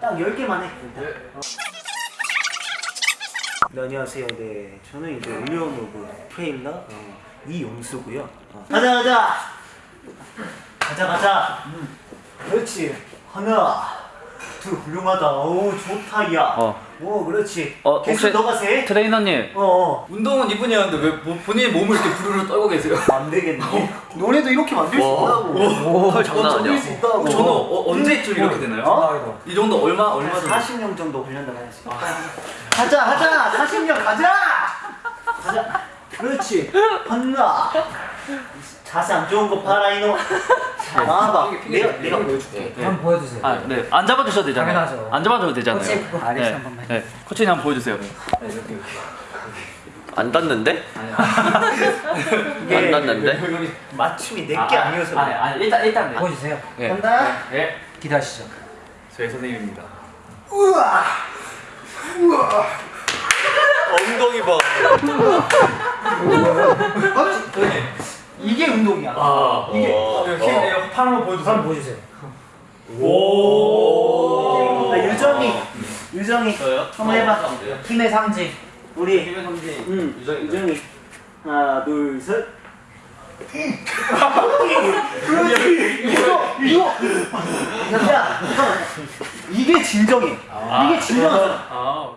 딱 10개만 해. 어. 네, 안녕하세요. 네, 저는 이제 울려노브 트레일러 어, 이용수고요. 어. 가자, 가자. 가자, 가자. 음. 그렇지. 하나, 둘, 훌륭하다. 오, 좋다, 야. 어. 오, 그렇지. 어, 계속 너가 세. 트레이너님 어, 어. 운동은 이분이 하는데 왜 뭐- 본인의 몸을 이렇게 부르르 떨고 계세요? 안 되겠네. 너네도 이렇게 만들 수 있다고. 털 장난 어, 아니야 수 있다고. 저는 어, 언제쯤 이렇게 되나요? 어? 이 정도 얼마 얼마 정도? 40년 정도 걸린다고 해야지. 가자, 가자. 40년 가자. 가자. 그렇지. 한나. 자세 안 좋은 거 봐라 이놈. 자, 나와봐. 내가 내가 보여줄게. 한번 보여주세요. 아, 네. 안 잡아주셔도 되잖아요. 당연하죠. 안 잡아줘도 되잖아요. 코치 네. 한 번만. 네. 코치님 한번 보여주세요. 안 닿는데? 안 닿는데? 맞춤이 내게 아 니어서. 아니, 아니, 일단, 일단. 네. 보여주세요. 네. 간다. 네. 기대하시죠. 저희 선생님입니다. 우와. 우와. 엉덩이 봐. 이게 운동이야. 아 이게 이렇게 팔 한번 보여주세요. 한번 보여주세요. 아, 유정이. 유정이. 저요? 한번 해봐. 힘의 상징. 우리 김현 선생님. 응, 유정이. 유정이. 하나, 둘, 셋. 그렇지. 이거, 이거. 야. 이게 진정해. 이게 진정하잖아. 아